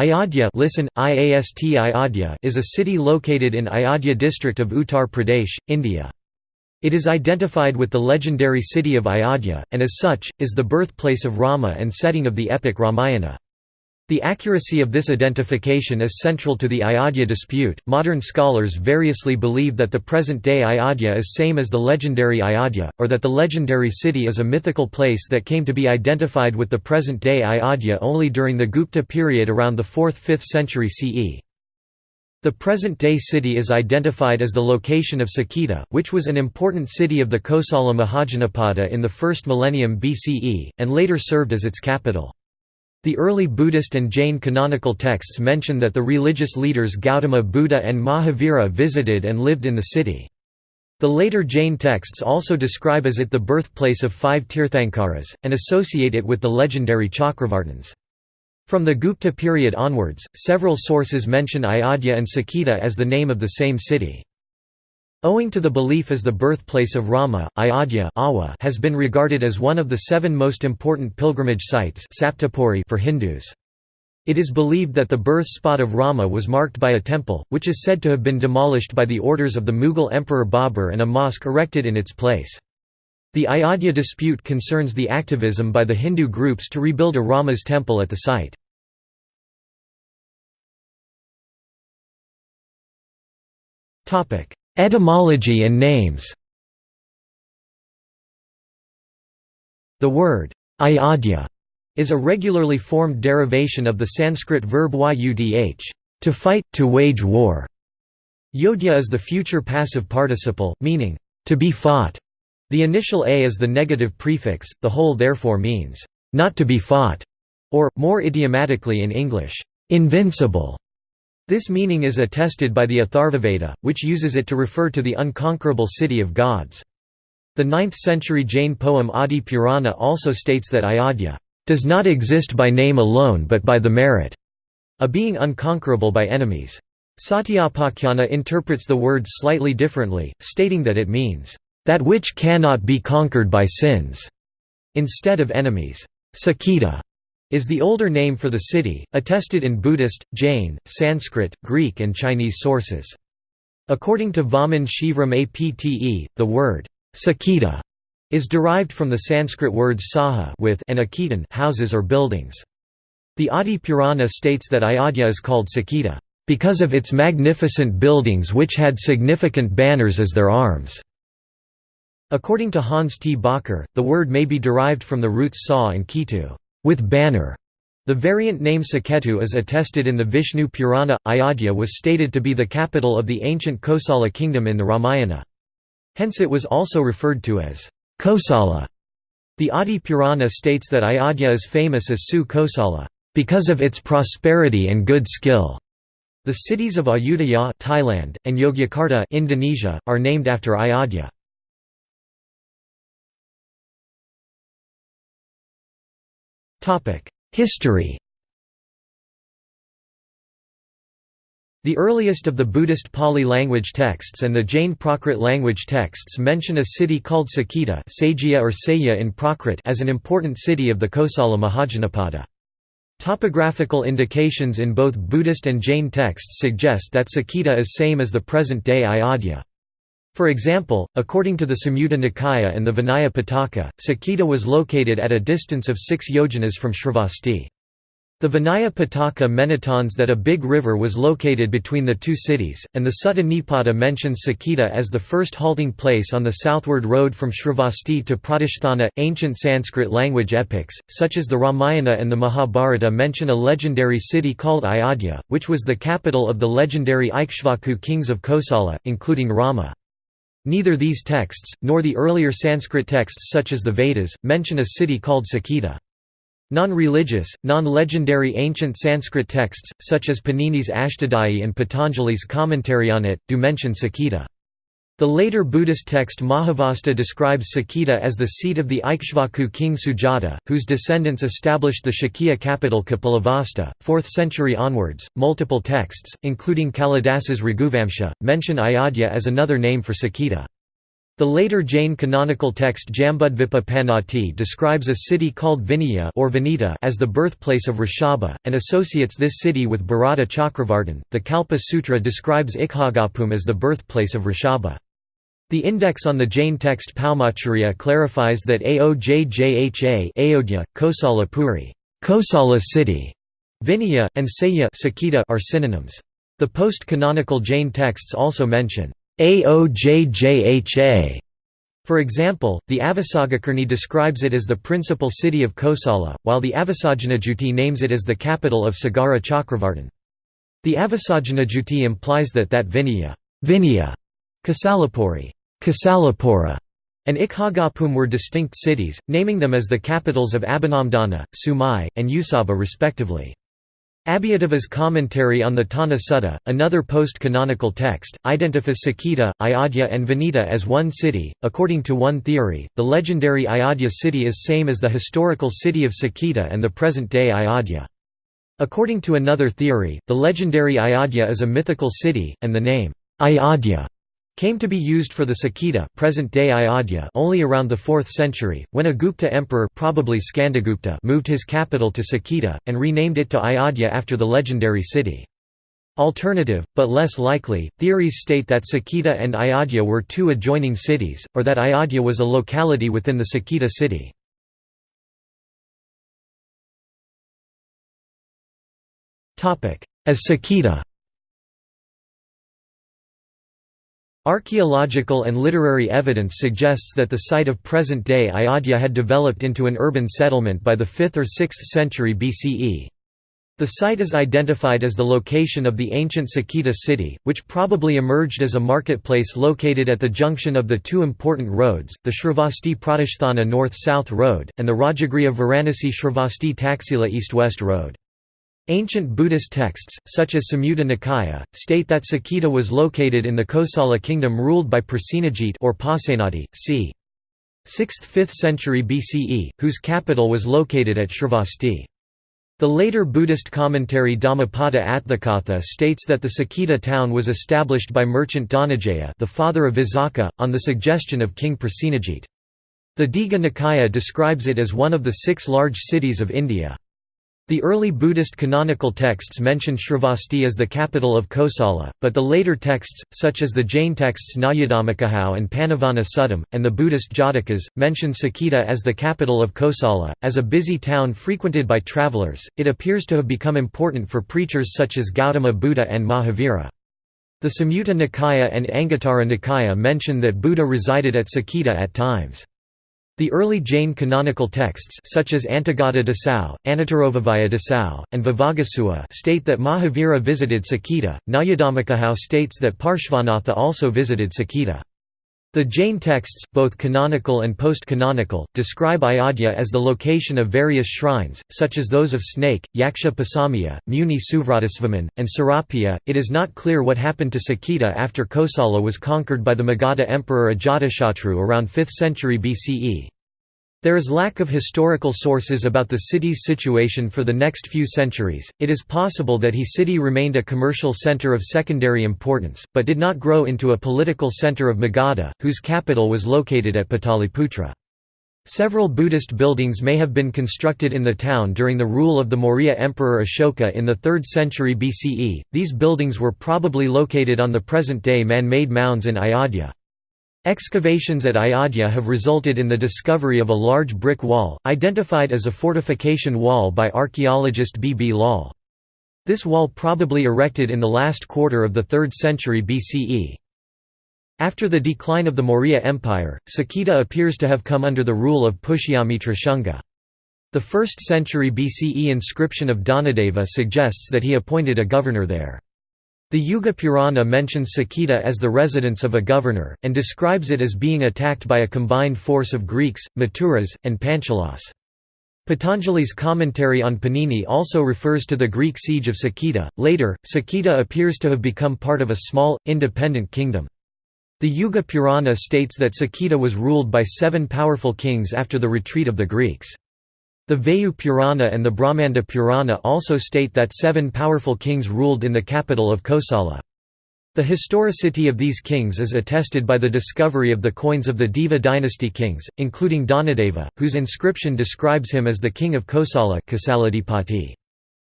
Ayodhya listen, IAST Ayodhya is a city located in Ayodhya district of Uttar Pradesh, India. It is identified with the legendary city of Ayodhya, and as such, is the birthplace of Rama and setting of the epic Ramayana. The accuracy of this identification is central to the Ayodhya dispute. Modern scholars variously believe that the present day Ayodhya is same as the legendary Ayodhya, or that the legendary city is a mythical place that came to be identified with the present day Ayodhya only during the Gupta period around the 4th–5th century CE. The present-day city is identified as the location of Saketa, which was an important city of the Kosala Mahajanapada in the first millennium BCE, and later served as its capital. The early Buddhist and Jain canonical texts mention that the religious leaders Gautama Buddha and Mahavira visited and lived in the city. The later Jain texts also describe as it the birthplace of five Tirthankaras, and associate it with the legendary Chakravartins. From the Gupta period onwards, several sources mention Ayodhya and Saketa as the name of the same city. Owing to the belief as the birthplace of Rama, Ayodhya has been regarded as one of the seven most important pilgrimage sites for Hindus. It is believed that the birth spot of Rama was marked by a temple, which is said to have been demolished by the orders of the Mughal Emperor Babur and a mosque erected in its place. The Ayodhya dispute concerns the activism by the Hindu groups to rebuild a Rama's temple at the site. Etymology and names The word ayodhya is a regularly formed derivation of the Sanskrit verb yudh, to fight, to wage war. Yodhya is the future passive participle, meaning, to be fought. The initial a is the negative prefix, the whole therefore means, not to be fought, or, more idiomatically in English, invincible. This meaning is attested by the Atharvaveda, which uses it to refer to the unconquerable city of gods. The 9th-century Jain poem Adi Purana also states that Ayodhya does not exist by name alone but by the merit, a being unconquerable by enemies. Satyapakhyana interprets the word slightly differently, stating that it means, "...that which cannot be conquered by sins", instead of enemies. Saketa is the older name for the city, attested in Buddhist, Jain, Sanskrit, Greek and Chinese sources. According to Vaman Shivram Apte, the word Saketa is derived from the Sanskrit words saha with and akitan houses or buildings. The Adi Purana states that Ayodhya is called Saketa because of its magnificent buildings which had significant banners as their arms. According to Hans T. Bakker, the word may be derived from the roots sa and kitu with banner. The variant name Saketu is attested in the Vishnu Purana. Ayodhya was stated to be the capital of the ancient Kosala kingdom in the Ramayana. Hence it was also referred to as Kosala. The Adi Purana states that Ayodhya is famous as Su Kosala, because of its prosperity and good skill. The cities of Ayutthaya Thailand, and Yogyakarta Indonesia, are named after Ayodhya. History The earliest of the Buddhist Pali language texts and the Jain Prakrit language texts mention a city called Saketa or in Prakrit as an important city of the Kosala Mahajanapada. Topographical indications in both Buddhist and Jain texts suggest that Saketa is same as the present-day Ayodhya. For example, according to the Samyutta Nikaya and the Vinaya Pitaka, Saketa was located at a distance of 6 yojanas from Shravasti. The Vinaya Pitaka menitons that a big river was located between the two cities, and the Sutta Nipata mentions Saketa as the first halting place on the southward road from Shravasti to Pratisthana. Ancient Sanskrit language epics, such as the Ramayana and the Mahabharata, mention a legendary city called Ayodhya, which was the capital of the legendary Ikshvaku kings of Kosala, including Rama. Neither these texts, nor the earlier Sanskrit texts such as the Vedas, mention a city called Saketa. Non-religious, non-legendary ancient Sanskrit texts, such as Panini's Ashtadhyayi and Patanjali's commentary on it, do mention Saketa. The later Buddhist text Mahavastu describes Saketa as the seat of the Ikshvaku king Sujata, whose descendants established the Shakya capital Kapilavastu. 4th century onwards, multiple texts, including Kalidasa's Raghuvamsha, mention Ayodhya as another name for Saketa. The later Jain canonical text Jambudvipa Panati describes a city called Vinaya or Vinita as the birthplace of Rishabha, and associates this city with Bharata Chakravartin. The Kalpa Sutra describes Ikhagapum as the birthplace of Rishabha. The index on the Jain text Paumacharya clarifies that Aojjha Ayodhya, Kosala Puri Kosala city", Vinaya, and Saya are synonyms. The post-canonical Jain texts also mention Aojjha. For example, the Avasagakarni describes it as the principal city of Kosala, while the Avasajanajuti names it as the capital of Sagara Chakravartin. The Avasajanajuti implies that that Vinaya, Vinaya Kasalapuri, Kasalapura, and Ikhagapum were distinct cities, naming them as the capitals of Abhinamdana, Sumai, and Usaba respectively. Abhayatava's commentary on the Tana Sutta, another post-canonical text, identifies Saketa, Ayodhya and Vinita as one city. According to one theory, the legendary Ayodhya city is same as the historical city of Saketa and the present-day Ayodhya. According to another theory, the legendary Ayodhya is a mythical city, and the name, Ayodhya came to be used for the Saketa present-day Ayodhya only around the 4th century, when a Gupta emperor probably Skandagupta moved his capital to Saketa, and renamed it to Ayodhya after the legendary city. Alternative, but less likely, theories state that Saketa and Ayodhya were two adjoining cities, or that Ayodhya was a locality within the Saketa city. As Saketa Archaeological and literary evidence suggests that the site of present-day Ayodhya had developed into an urban settlement by the 5th or 6th century BCE. The site is identified as the location of the ancient Saketa city, which probably emerged as a marketplace located at the junction of the two important roads, the Shravasti Pratisthana North-South Road, and the Rajagriha Varanasi Shravasti Taxila East-West Road. Ancient Buddhist texts, such as Samyutta Nikaya, state that Saketa was located in the Kosala kingdom ruled by Prasenajit or Pasenadi, c. 6th–5th century BCE, whose capital was located at Shravasti. The later Buddhist commentary Dhammapada Atthakatha states that the Saketa town was established by merchant Dhananjaya the father of Visakha, on the suggestion of King Prasenajit. The Digha Nikaya describes it as one of the six large cities of India. The early Buddhist canonical texts mention Shravasti as the capital of Kosala, but the later texts, such as the Jain texts Nayadhammakahau and Panavana Suttam, and the Buddhist Jatakas, mention Saketa as the capital of Kosala. As a busy town frequented by travelers, it appears to have become important for preachers such as Gautama Buddha and Mahavira. The Samyutta Nikaya and Anguttara Nikaya mention that Buddha resided at Saketa at times. The early Jain canonical texts such as Antaggata Dasau, Anuttaravavaya Dasau, and Vivaggasutta state that Mahavira visited Saketa. Nayadhammakahau states that Parshvanatha also visited Saketa. The Jain texts, both canonical and post-canonical, describe Ayodhya as the location of various shrines, such as those of Snake, Yaksha Pasamya, Muni Suvratasvaman, and Serapiya. It is not clear what happened to Saketa after Kosala was conquered by the Magadha emperor Ajatashatru around 5th century BCE. There is lack of historical sources about the city's situation for the next few centuries. It is possible that he city remained a commercial center of secondary importance, but did not grow into a political center of Magadha, whose capital was located at Pataliputra. Several Buddhist buildings may have been constructed in the town during the rule of the Maurya Emperor Ashoka in the 3rd century BCE. These buildings were probably located on the present-day man-made mounds in Ayodhya. Excavations at Ayodhya have resulted in the discovery of a large brick wall, identified as a fortification wall by archaeologist B. B. Lal. This wall probably erected in the last quarter of the 3rd century BCE. After the decline of the Maurya Empire, Saketa appears to have come under the rule of Pushyamitra Shunga. The 1st century BCE inscription of Dhanadeva suggests that he appointed a governor there. The Yuga Purana mentions Saketa as the residence of a governor, and describes it as being attacked by a combined force of Greeks, Maturas, and Panchalas. Patanjali's commentary on Panini also refers to the Greek siege of Saketa. Later, Saketa appears to have become part of a small, independent kingdom. The Yuga Purana states that Saketa was ruled by seven powerful kings after the retreat of the Greeks. The Vayu Purana and the Brahmanda Purana also state that seven powerful kings ruled in the capital of Kosala. The historicity of these kings is attested by the discovery of the coins of the Deva dynasty kings, including Dhanadeva, whose inscription describes him as the king of Kosala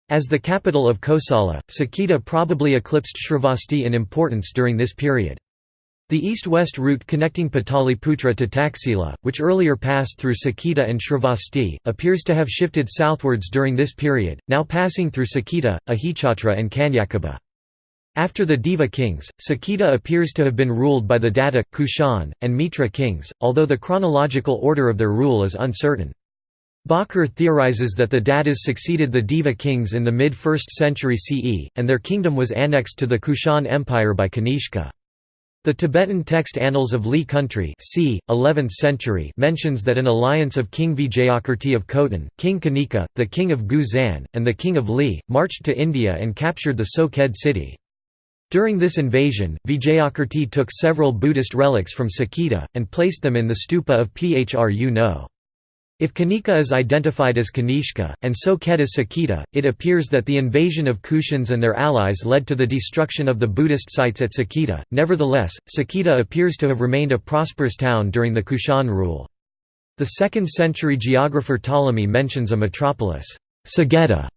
As the capital of Kosala, Saketa probably eclipsed Shravasti in importance during this period. The east-west route connecting Pataliputra to Taxila, which earlier passed through Saketa and Shravasti, appears to have shifted southwards during this period, now passing through Saketa, Ahichatra and Kanyakubja. After the Deva kings, Saketa appears to have been ruled by the Datta, Kushan, and Mitra kings, although the chronological order of their rule is uncertain. Bakker theorizes that the Dattas succeeded the Deva kings in the mid-1st century CE, and their kingdom was annexed to the Kushan Empire by Kanishka. The Tibetan text Annals of Li country c. 11th century mentions that an alliance of King Vijayakirti of Khotan, King Kanika, the king of Guzan, and the king of Li, marched to India and captured the Sokhed city. During this invasion, Vijayakirti took several Buddhist relics from Saketa, and placed them in the stupa of Phru No. If Kanika is identified as Kanishka, and Sokhed as Saketa, it appears that the invasion of Kushans and their allies led to the destruction of the Buddhist sites at Saketa. Nevertheless, Saketa appears to have remained a prosperous town during the Kushan rule. The 2nd century geographer Ptolemy mentions a metropolis, Sageta,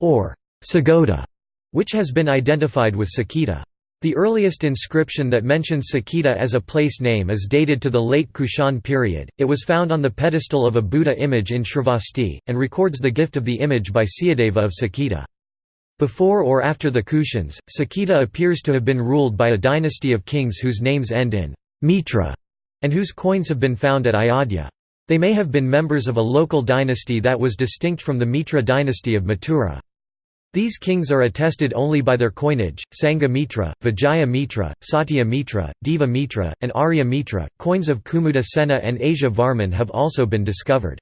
or Sagoda, which has been identified with Saketa. The earliest inscription that mentions Saketa as a place name is dated to the late Kushan period. It was found on the pedestal of a Buddha image in Shravasti, and records the gift of the image by Siyadeva of Saketa. Before or after the Kushans, Saketa appears to have been ruled by a dynasty of kings whose names end in Mitra, and whose coins have been found at Ayodhya. They may have been members of a local dynasty that was distinct from the Mitra dynasty of Mathura. These kings are attested only by their coinage, Sangha Mitra, Vijaya Mitra, Satya Mitra, Deva Mitra, and Arya Mitra. Coins of Kumuda Sena and Asia Varman have also been discovered.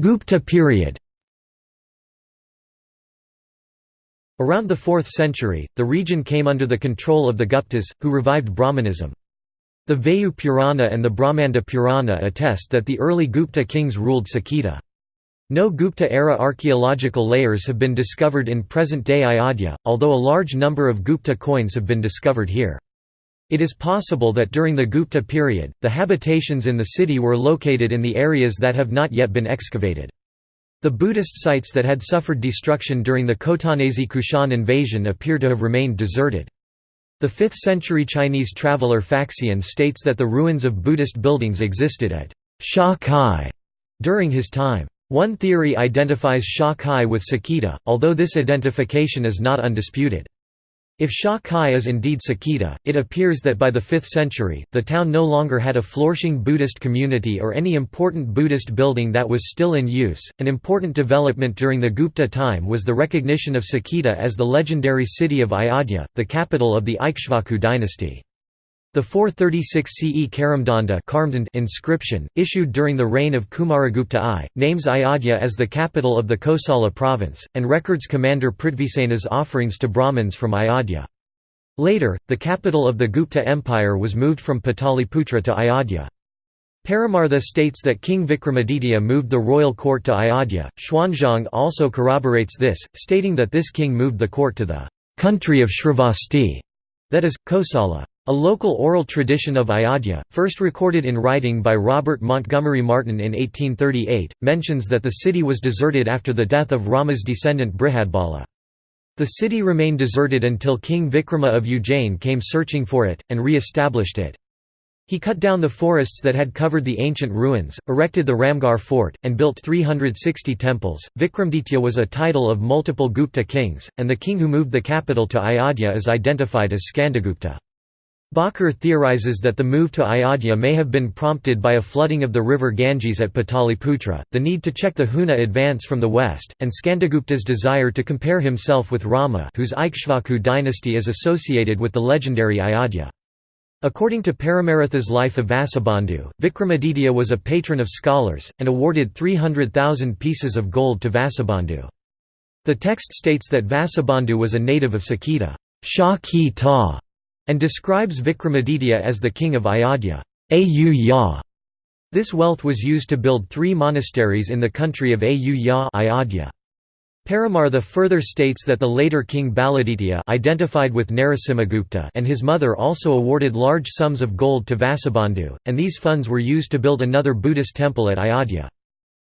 Gupta period Around the 4th century, the region came under the control of the Guptas, who revived Brahmanism. The Vayu Purana and the Brahmanda Purana attest that the early Gupta kings ruled Saketa. No Gupta-era archaeological layers have been discovered in present-day Ayodhya, although a large number of Gupta coins have been discovered here. It is possible that during the Gupta period, the habitations in the city were located in the areas that have not yet been excavated. The Buddhist sites that had suffered destruction during the Khotanese Kushan invasion appear to have remained deserted. The 5th-century Chinese traveller Faxian states that the ruins of Buddhist buildings existed at Sha Kai during his time. One theory identifies Sha Kai with Saketa, although this identification is not undisputed. If Sha Kai is indeed Saketa, it appears that by the 5th century, the town no longer had a flourishing Buddhist community or any important Buddhist building that was still in use. An important development during the Gupta time was the recognition of Saketa as the legendary city of Ayodhya, the capital of the Ikshvaku dynasty. The 436 CE Karamdanda inscription, issued during the reign of Kumaragupta I, names Ayodhya as the capital of the Kosala province, and records commander Prithvisena's offerings to Brahmins from Ayodhya. Later, the capital of the Gupta Empire was moved from Pataliputra to Ayodhya. Paramartha states that King Vikramaditya moved the royal court to Ayodhya. Xuanzang also corroborates this, stating that this king moved the court to the country of Shravasti, that is, Kosala. A local oral tradition of Ayodhya, first recorded in writing by Robert Montgomery Martin in 1838, mentions that the city was deserted after the death of Rama's descendant Brihadbala. The city remained deserted until King Vikrama of Ujjain came searching for it, and re-established it. He cut down the forests that had covered the ancient ruins, erected the Ramgarh fort, and built 360 temples. Vikramaditya was a title of multiple Gupta kings, and the king who moved the capital to Ayodhya is identified as Skandagupta. Bakker theorizes that the move to Ayodhya may have been prompted by a flooding of the river Ganges at Pataliputra, the need to check the Huna advance from the west, and Skandagupta's desire to compare himself with Rama whose Ikshvaku dynasty is associated with the legendary Ayodhya. According to Paramartha's life of Vasubandhu, Vikramaditya was a patron of scholars, and awarded 300,000 pieces of gold to Vasubandhu. The text states that Vasubandhu was a native of Saketa. Shah ki ta and describes Vikramaditya as the king of Ayodhya. This wealth was used to build three monasteries in the country of Ayodhya. Paramartha further states that the later king Baladitya identified with Narasimhagupta and his mother also awarded large sums of gold to Vasubandhu, and these funds were used to build another Buddhist temple at Ayodhya.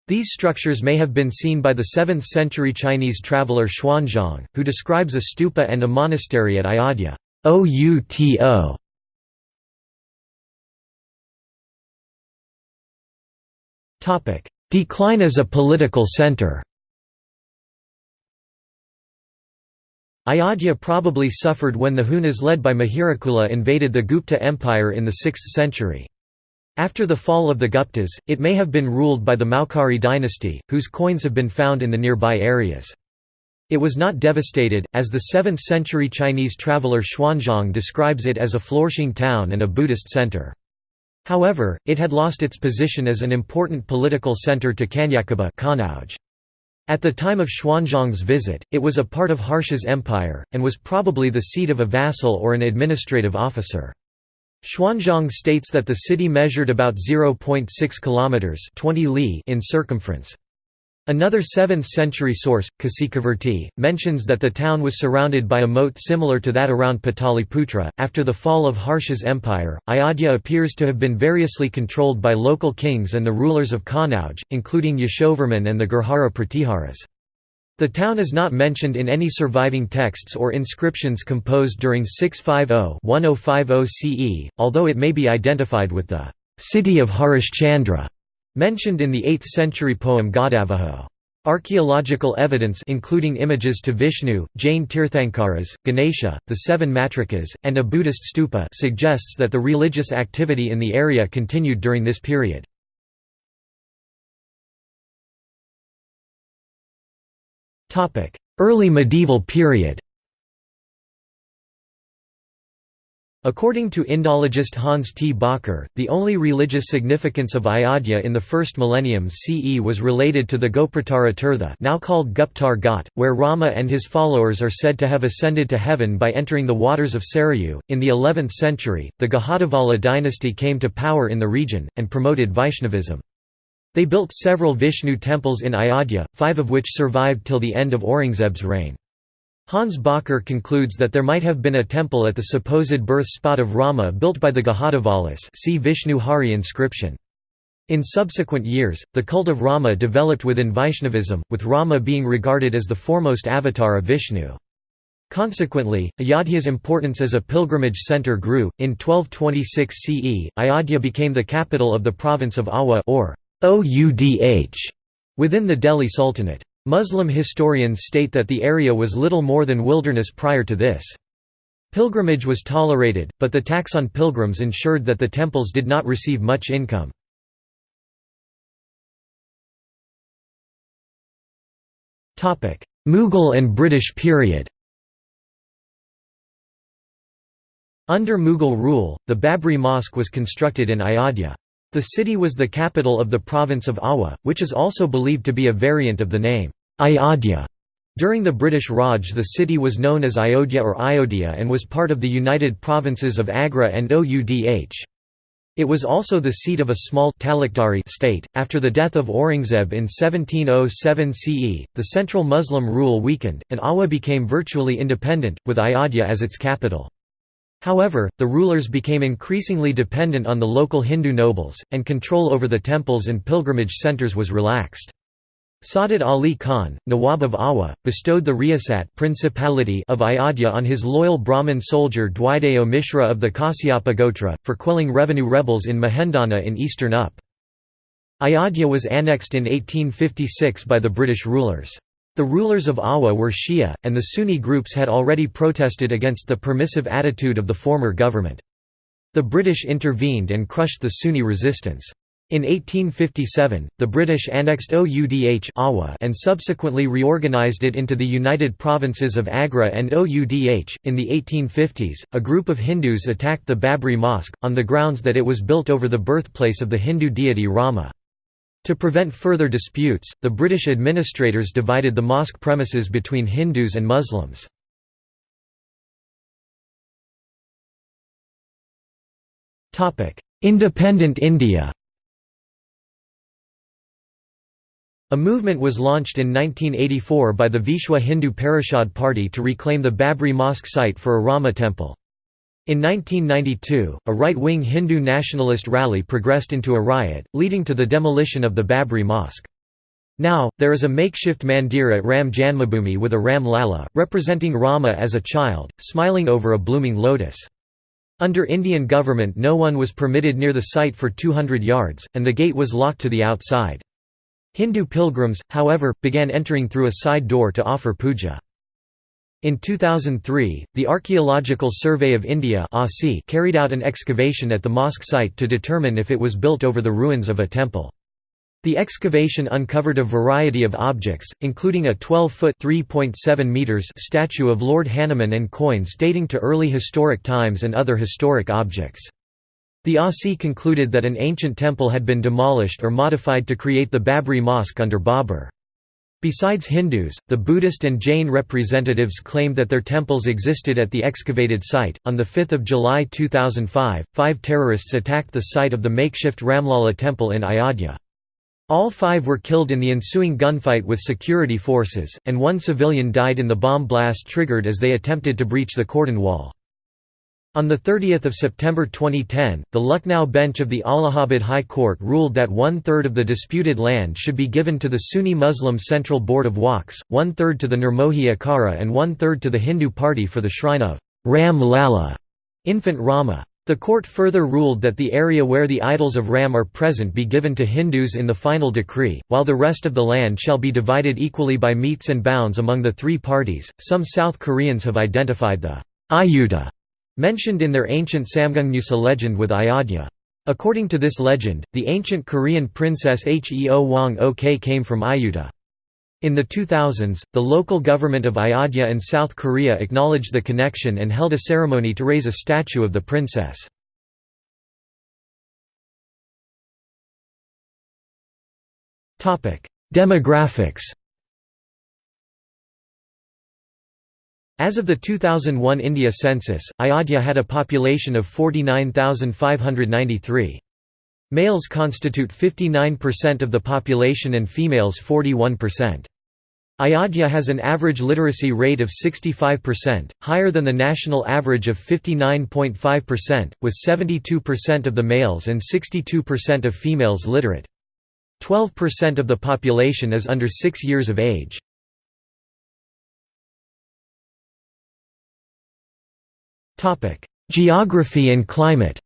These structures may have been seen by the 7th-century Chinese traveller Xuanzang, who describes a stupa and a monastery at Ayodhya. Outo Topic: Decline as a political centre Ayodhya probably suffered when the Hunas led by Mihirakula invaded the Gupta Empire in the 6th century. After the fall of the Guptas, it may have been ruled by the Maukhari dynasty, whose coins have been found in the nearby areas. It was not devastated, as the 7th-century Chinese traveller Xuanzang describes it as a flourishing town and a Buddhist centre. However, it had lost its position as an important political centre to Kanyakubja At the time of Xuanzang's visit, it was a part of Harsha's empire, and was probably the seat of a vassal or an administrative officer. Xuanzang states that the city measured about 0.6 kilometers 20 li in circumference. Another 7th-century source, Kasikavirti, mentions that the town was surrounded by a moat similar to that around Pataliputra. After the fall of Harsha's empire, Ayodhya appears to have been variously controlled by local kings and the rulers of Kanauj, including Yashovarman and the Gurjara Pratiharas. The town is not mentioned in any surviving texts or inscriptions composed during 650–1050 CE, although it may be identified with the «city of Harishchandra» mentioned in the 8th-century poem Gaudavaho. Archaeological evidence including images to Vishnu, Jain Tirthankaras, Ganesha, the seven matrikas, and a Buddhist stupa suggests that the religious activity in the area continued during this period. Early medieval period According to Indologist Hans T. Bakker, the only religious significance of Ayodhya in the first millennium CE was related to the Gopratara Tirtha now called Guptar Ghat, where Rama and his followers are said to have ascended to heaven by entering the waters of Sarayu. In the 11th century, the Gahadavala dynasty came to power in the region, and promoted Vaishnavism. They built several Vishnu temples in Ayodhya, five of which survived till the end of Aurangzeb's reign. Hans Bakker concludes that there might have been a temple at the supposed birth spot of Rama built by the Gahadavalas see Vishnu Hari inscription. In subsequent years, the cult of Rama developed within Vaishnavism, with Rama being regarded as the foremost avatar of Vishnu. Consequently, Ayodhya's importance as a pilgrimage centre grew. In 1226 CE, Ayodhya became the capital of the province of Awadh or Oudh within the Delhi Sultanate. Muslim historians state that the area was little more than wilderness prior to this. Pilgrimage was tolerated, but the tax on pilgrims ensured that the temples did not receive much income. Mughal and British period Under Mughal rule, the Babri Mosque was constructed in Ayodhya. The city was the capital of the province of Awadh, which is also believed to be a variant of the name, Ayodhya. During the British Raj the city was known as Ayodhya or Ayodhya and was part of the united provinces of Agra and Oudh. It was also the seat of a small Talukdari state. After the death of Aurangzeb in 1707 CE, the central Muslim rule weakened, and Awadh became virtually independent, with Ayodhya as its capital. However, the rulers became increasingly dependent on the local Hindu nobles, and control over the temples and pilgrimage centers was relaxed. Saadat Ali Khan, Nawab of Awadh, bestowed the Riyasat principality of Ayodhya on his loyal Brahmin soldier Dwideo Mishra of the Kasyapa Gotra, for quelling revenue rebels in Mahendana in eastern Up. Ayodhya was annexed in 1856 by the British rulers. The rulers of Awadh were Shia, and the Sunni groups had already protested against the permissive attitude of the former government. The British intervened and crushed the Sunni resistance. In 1857, the British annexed Oudh Awadh and subsequently reorganised it into the United Provinces of Agra and Oudh. In the 1850s, a group of Hindus attacked the Babri Mosque, on the grounds that it was built over the birthplace of the Hindu deity Rama. To prevent further disputes, the British administrators divided the mosque premises between Hindus and Muslims. Independent India A movement was launched in 1984 by the Vishwa Hindu Parishad Party to reclaim the Babri Mosque site for a Rama temple. In 1992, a right-wing Hindu nationalist rally progressed into a riot, leading to the demolition of the Babri Mosque. Now, there is a makeshift mandir at Ram Janmabhoomi with a Ram Lala, representing Rama as a child, smiling over a blooming lotus. Under Indian government no one was permitted near the site for 200 yards, and the gate was locked to the outside. Hindu pilgrims, however, began entering through a side door to offer puja. In 2003, the Archaeological Survey of India carried out an excavation at the mosque site to determine if it was built over the ruins of a temple. The excavation uncovered a variety of objects, including a 12-foot statue of Lord Hanuman and coins dating to early historic times and other historic objects. The ASI concluded that an ancient temple had been demolished or modified to create the Babri Mosque under Babur. Besides Hindus, the Buddhist and Jain representatives claimed that their temples existed at the excavated site. On 5 July 2005, five terrorists attacked the site of the makeshift Ramlala temple in Ayodhya. All five were killed in the ensuing gunfight with security forces, and one civilian died in the bomb blast triggered as they attempted to breach the cordon wall. On 30 September 2010, the Lucknow bench of the Allahabad High Court ruled that one-third of the disputed land should be given to the Sunni Muslim Central Board of Waqfs, one-third to the Nirmohi Akhara and one-third to the Hindu party for the shrine of Ram Lala, infant Rama. The court further ruled that the area where the idols of Ram are present be given to Hindus in the final decree, while the rest of the land shall be divided equally by metes and bounds among the three parties. Some South Koreans have identified the Ayuda mentioned in their ancient Samguk Yusa legend with Ayodhya. According to this legend, the ancient Korean princess Heo Wang Ok came from Ayutthaya. In the 2000s, the local government of Ayodhya and South Korea acknowledged the connection and held a ceremony to raise a statue of the princess. Demographics As of the 2001 India census, Ayodhya had a population of 49,593. Males constitute 59% of the population and females 41%. Ayodhya has an average literacy rate of 65%, higher than the national average of 59.5%, with 72% of the males and 62% of females literate. 12% of the population is under 6 years of age. Geography and climate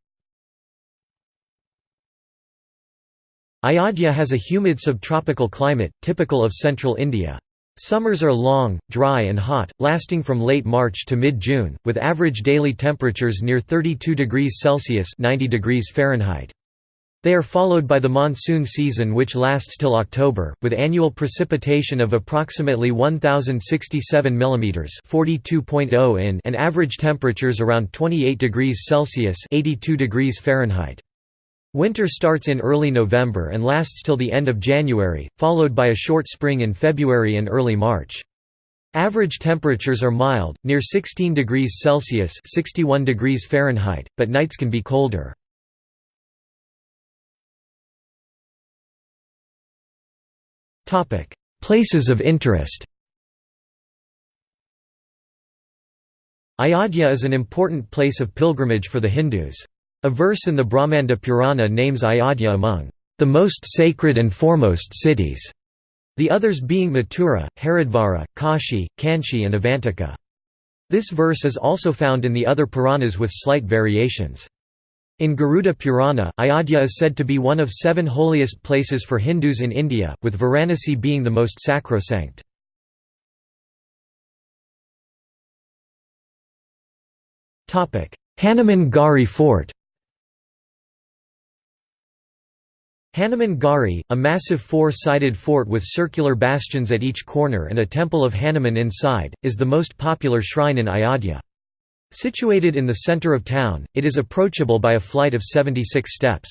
Ayodhya has a humid subtropical climate, typical of central India. Summers are long, dry and hot, lasting from late March to mid-June, with average daily temperatures near 32 degrees Celsius 90 degrees Fahrenheit. They are followed by the monsoon season which lasts till October, with annual precipitation of approximately 1067 mm (42.0 in) and average temperatures around 28 degrees Celsius (82 degrees Fahrenheit). Winter starts in early November and lasts till the end of January, followed by a short spring in February and early March. Average temperatures are mild, near 16 degrees Celsius (61 degrees Fahrenheit), but nights can be colder. Places of interest Ayodhya is an important place of pilgrimage for the Hindus. A verse in the Brahmanda Purana names Ayodhya among the most sacred and foremost cities, the others being Mathura, Haridvara, Kashi, Kanchi and Avantika. This verse is also found in the other Puranas with slight variations. In Garuda Purana, Ayodhya is said to be one of seven holiest places for Hindus in India, with Varanasi being the most sacrosanct. Hanuman Garhi Fort Hanuman Garhi, a massive four-sided fort with circular bastions at each corner and a temple of Hanuman inside, is the most popular shrine in Ayodhya. Situated in the center of town, it is approachable by a flight of 76 steps.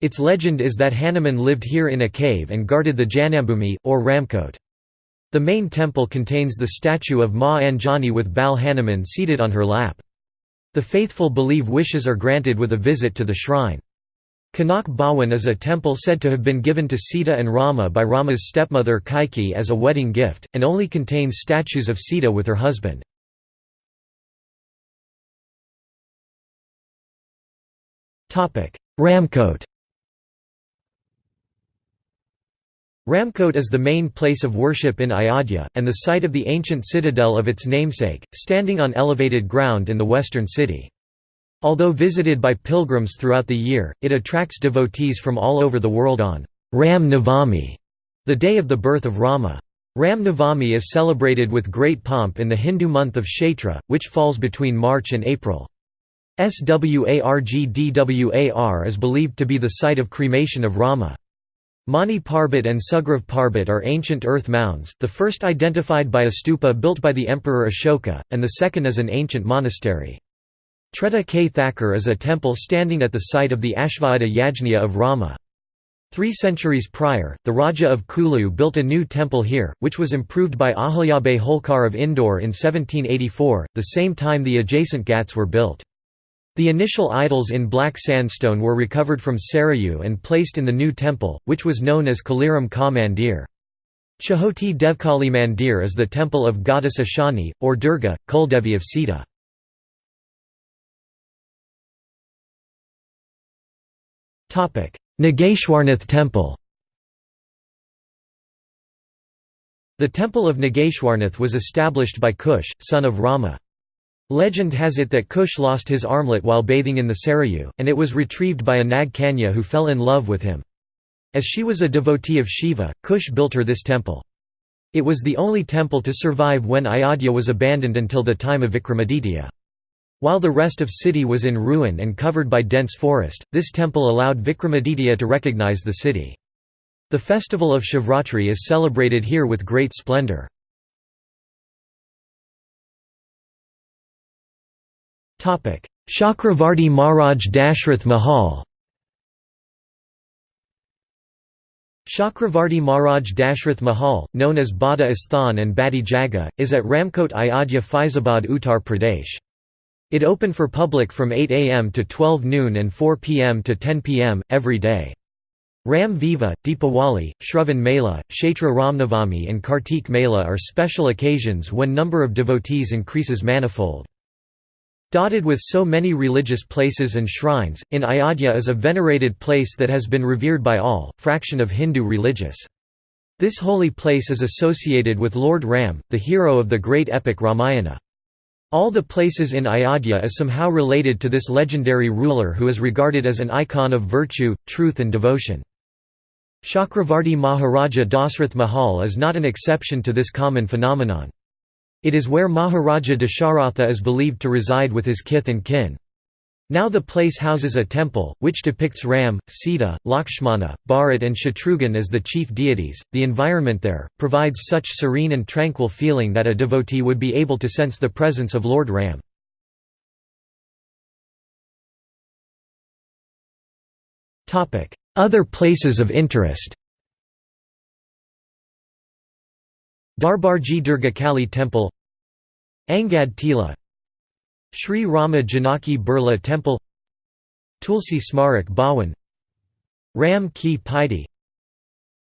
Its legend is that Hanuman lived here in a cave and guarded the Janmabhoomi, or Ramkot. The main temple contains the statue of Ma Anjani with Bal Hanuman seated on her lap. The faithful believe wishes are granted with a visit to the shrine. Kanak Bhawan is a temple said to have been given to Sita and Rama by Rama's stepmother Kaikeyi as a wedding gift, and only contains statues of Sita with her husband. Ramkot Ramkot is the main place of worship in Ayodhya, and the site of the ancient citadel of its namesake, standing on elevated ground in the western city. Although visited by pilgrims throughout the year, it attracts devotees from all over the world on Ram Navami, the day of the birth of Rama. Ram Navami is celebrated with great pomp in the Hindu month of Chaitra, which falls between March and April. Swargdwar is believed to be the site of cremation of Rama. Mani Parbat and Sugriv Parbat are ancient earth mounds, the first identified by a stupa built by the Emperor Ashoka, and the second is an ancient monastery. Treta Ke Thakur is a temple standing at the site of the Ashvamedha Yajna of Rama. Three centuries prior, the Raja of Kulu built a new temple here, which was improved by Ahilyabai Holkar of Indore in 1784, the same time the adjacent ghats were built. The initial idols in black sandstone were recovered from Sarayu and placed in the new temple, which was known as Kaliram Ka Mandir. Chhoti Devkali Mandir is the temple of goddess Ashani, or Durga, Kuldevi of Sita. Nageshwarnath Temple The temple of Nageshwarnath was established by Kush, son of Rama. Legend has it that Kush lost his armlet while bathing in the Sarayu, and it was retrieved by a Nag Kanya who fell in love with him. As she was a devotee of Shiva, Kush built her this temple. It was the only temple to survive when Ayodhya was abandoned until the time of Vikramaditya. While the rest of city was in ruin and covered by dense forest, this temple allowed Vikramaditya to recognize the city. The festival of Shivratri is celebrated here with great splendor. Chakravarti Maharaj Dashrath Mahal Chakravarti Maharaj Dashrath Mahal, known as Bada Asthan and Badi Jaga, is at Ramkot Ayodhya Faizabad Uttar Pradesh. It opened for public from 8 am to 12 noon and 4 pm to 10 pm, every day. Ram Vivah, Deepawali, Shravan Mela, Kshetra Ramnavami and Kartik Mela are special occasions when number of devotees increases manifold. Dotted with so many religious places and shrines, in Ayodhya is a venerated place that has been revered by all, fraction of Hindu religious. This holy place is associated with Lord Ram, the hero of the great epic Ramayana. All the places in Ayodhya is somehow related to this legendary ruler who is regarded as an icon of virtue, truth and devotion. Chakravarti Maharaja Dasrath Mahal is not an exception to this common phenomenon. It is where Maharaja Dasharatha is believed to reside with his kith and kin. Now the place houses a temple, which depicts Ram, Sita, Lakshmana, Bharat, and Shatrughan as the chief deities. The environment there provides such serene and tranquil feeling that a devotee would be able to sense the presence of Lord Ram. Other places of interest Darbarji Durgakali Temple Angad Tila Sri Rama Janaki Birla Temple Tulsi Smarak Bhawan Ram Ki Paidi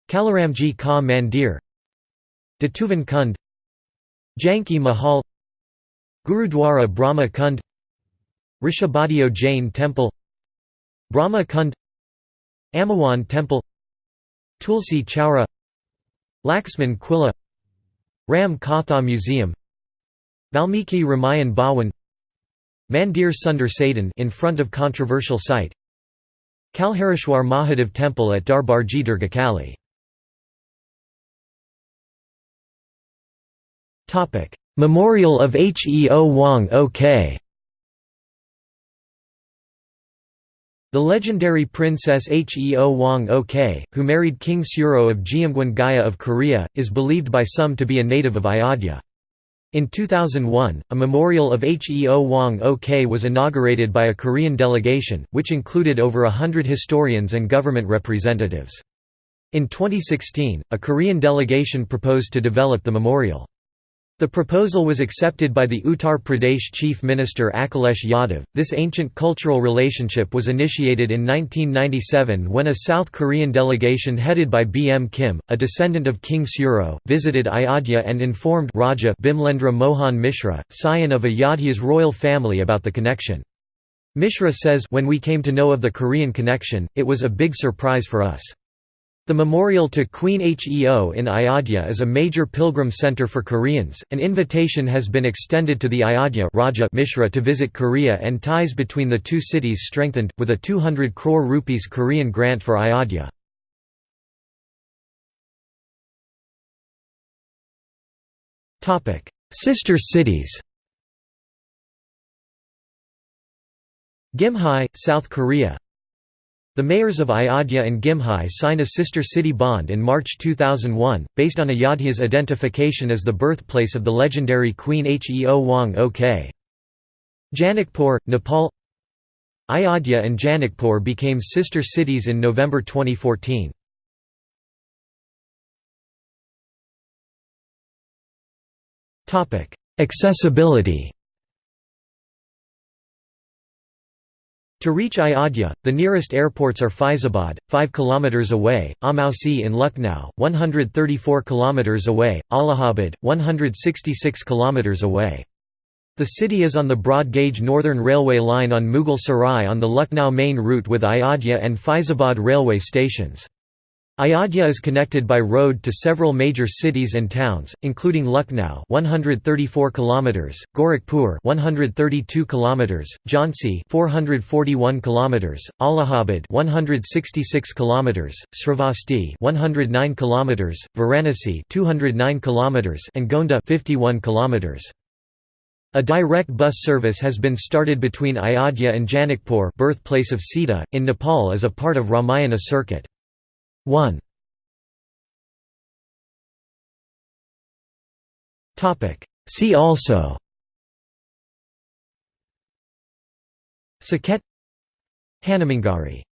Kalaramji Ka Mandir Datuvan Kund Janki Mahal Gurudwara Brahma Kund Rishabhadeo Jain Temple Brahma Kund Amawan Temple Tulsi Chowra Laxman Quilla Ram Katha Museum Valmiki Ramayan Bhawan Mandir Sundar Sadan in front of controversial site Kalhareshwar Mahadev Temple at Darbarji Durgakali Memorial of Heo Wang Ok The legendary princess Heo Wang Ok, who married King Suro of Jeongeun Gaya of Korea, is believed by some to be a native of Ayodhya. In 2001, a memorial of Heo Wang Ok was inaugurated by a Korean delegation, which included over a hundred historians and government representatives. In 2016, a Korean delegation proposed to develop the memorial. The proposal was accepted by the Uttar Pradesh Chief Minister Akhilesh Yadav. This ancient cultural relationship was initiated in 1997 when a South Korean delegation headed by B. M. Kim, a descendant of King Suro, visited Ayodhya and informed Raja Bimlendra Mohan Mishra, scion of Ayodhya's royal family about the connection. Mishra says when we came to know of the Korean connection, it was a big surprise for us. The memorial to Queen Heo in Ayodhya is a major pilgrim center for Koreans. An invitation has been extended to the Ayodhya Raja Mishra to visit Korea and ties between the two cities strengthened, with a 200 crore rupees Korean grant for Ayodhya. Sister cities Gimhae, South Korea the mayors of Ayodhya and Gimhae signed a sister city bond in March 2001, based on Ayodhya's identification as the birthplace of the legendary Queen Heo Wang Ok. Janakpur, Nepal Ayodhya and Janakpur became sister cities in November 2014. Accessibility To reach Ayodhya, the nearest airports are Faizabad, 5 km away, Amausi in Lucknow, 134 km away, Allahabad, 166 km away. The city is on the broad-gauge Northern Railway line on Mughal Sarai on the Lucknow main route with Ayodhya and Faizabad railway stations. Ayodhya is connected by road to several major cities and towns, including Lucknow 134 km, Gorakhpur 132 km, Jhansi 441 km, Allahabad 166 km, Shravasti 109 km, Varanasi 209 km, and Gonda 51 km. A direct bus service has been started between Ayodhya and Janakpur birthplace of Sita, in Nepal as a part of Ramayana circuit. 1 Topic. See also. Saket. Hanuman Garhi